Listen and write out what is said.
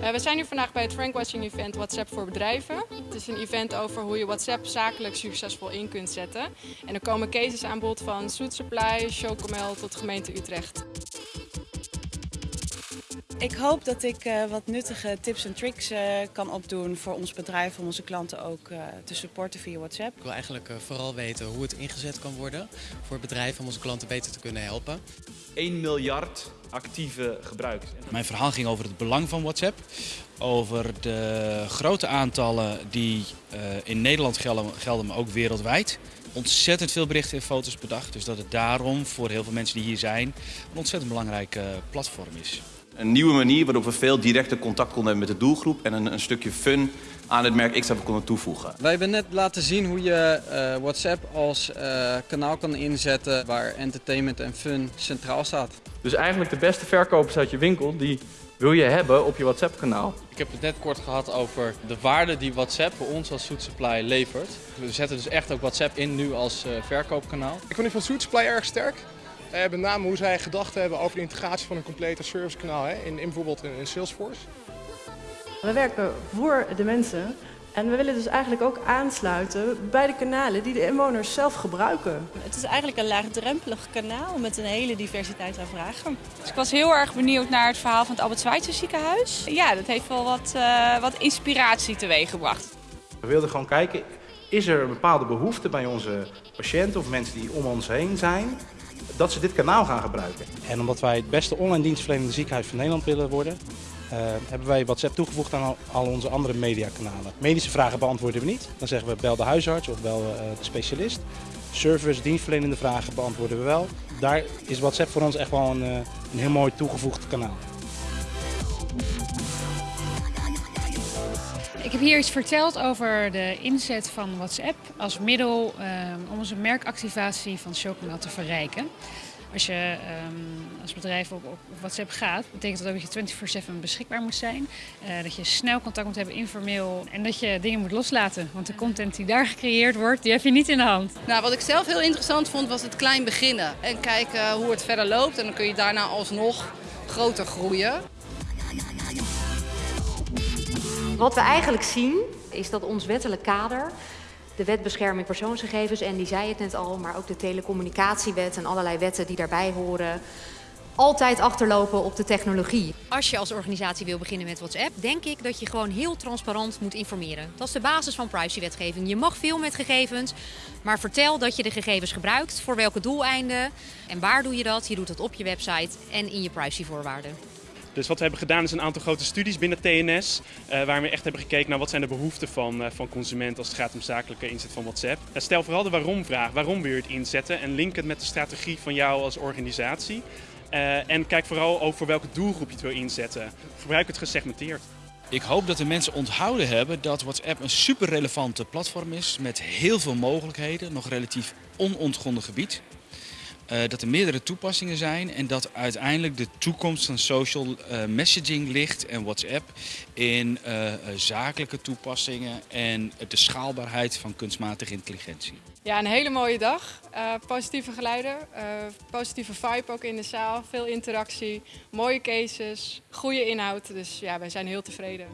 Uh, we zijn hier vandaag bij het Frankwatching event WhatsApp voor bedrijven. Het is een event over hoe je WhatsApp zakelijk succesvol in kunt zetten. En er komen cases aan bod van Soet Supply, Chocomel tot gemeente Utrecht. Ik hoop dat ik uh, wat nuttige tips en tricks uh, kan opdoen voor ons bedrijf om onze klanten ook uh, te supporten via WhatsApp. Ik wil eigenlijk vooral weten hoe het ingezet kan worden voor bedrijven om onze klanten beter te kunnen helpen. 1 miljard actieve gebruikers. Mijn verhaal ging over het belang van WhatsApp, over de grote aantallen die in Nederland gelden, gelden, maar ook wereldwijd. Ontzettend veel berichten en foto's per dag, dus dat het daarom voor heel veel mensen die hier zijn een ontzettend belangrijk platform is. Een nieuwe manier waarop we veel directer contact konden hebben met de doelgroep en een, een stukje fun aan het merk X hebben konden toevoegen. Wij hebben net laten zien hoe je uh, WhatsApp als uh, kanaal kan inzetten waar entertainment en fun centraal staat. Dus eigenlijk de beste verkopers uit je winkel, die wil je hebben op je WhatsApp kanaal. Ik heb het net kort gehad over de waarde die WhatsApp voor ons als Soet Supply levert. We zetten dus echt ook WhatsApp in nu als uh, verkoopkanaal. Ik vond die van Soet Supply erg sterk. Uh, met name hoe zij gedacht hebben over de integratie van een complete servicekanaal hè, in, in bijvoorbeeld in, in Salesforce. We werken voor de mensen en we willen dus eigenlijk ook aansluiten bij de kanalen die de inwoners zelf gebruiken. Het is eigenlijk een laagdrempelig kanaal met een hele diversiteit aan vragen. Dus ik was heel erg benieuwd naar het verhaal van het Albert Schweitzer ziekenhuis. Ja, dat heeft wel wat, uh, wat inspiratie teweeggebracht. We wilden gewoon kijken, is er een bepaalde behoefte bij onze patiënten of mensen die om ons heen zijn dat ze dit kanaal gaan gebruiken. En omdat wij het beste online dienstverlenende ziekenhuis van Nederland willen worden, uh, hebben wij WhatsApp toegevoegd aan al, onze andere mediakanalen. Medische vragen beantwoorden we niet. Dan zeggen we bel de huisarts of bel uh, de specialist. Service, dienstverlenende vragen beantwoorden we wel. Daar is WhatsApp voor ons echt wel een, uh, een heel mooi toegevoegd kanaal. Ik heb hier iets verteld over de inzet van WhatsApp als middel um, om onze merkactivatie van Chocomel te verrijken. Als je um, als bedrijf op, op, WhatsApp gaat, betekent dat ook dat je 24/7 beschikbaar moet zijn. Uh, dat je snel contact moet hebben, informeel. En dat je dingen moet loslaten. Want de content die daar gecreëerd wordt, die heb je niet in de hand. Nou, wat ik zelf heel interessant vond, was het klein beginnen. En kijken hoe het verder loopt. En dan kun je daarna alsnog groter groeien. Wat we eigenlijk zien is dat ons wettelijk kader, de wet bescherming persoonsgegevens, en die zei het net al, maar ook de telecommunicatiewet en allerlei wetten die daarbij horen, altijd achterlopen op de technologie. Als je als organisatie wil beginnen met WhatsApp, denk ik dat je gewoon heel transparant moet informeren. Dat is de basis van privacywetgeving. Je mag veel met gegevens, maar vertel dat je de gegevens gebruikt, voor welke doeleinden en waar doe je dat. Je doet dat op je website en in je privacyvoorwaarden. Dus wat we hebben gedaan is een aantal grote studies binnen TNS, uh, waar we echt hebben gekeken naar wat zijn de behoeften van, uh, van consumenten als het gaat om zakelijke inzet van WhatsApp. Uh, stel vooral de waarom-vraag. Waarom wil je het inzetten? En link het met de strategie van jou als organisatie. en kijk vooral over welke doelgroep je het wil inzetten. Gebruik het gesegmenteerd. Ik hoop dat de mensen onthouden hebben dat WhatsApp een super relevante platform is met heel veel mogelijkheden, nog relatief onontgonnen gebied. Uh, dat er meerdere toepassingen zijn en dat uiteindelijk de toekomst van social uh, messaging ligt en WhatsApp in uh, zakelijke toepassingen en de schaalbaarheid van kunstmatige intelligentie. Ja, een hele mooie dag. positieve geluiden, positieve vibe ook in de zaal, veel interactie, mooie cases, goede inhoud. Dus ja, wij zijn heel tevreden.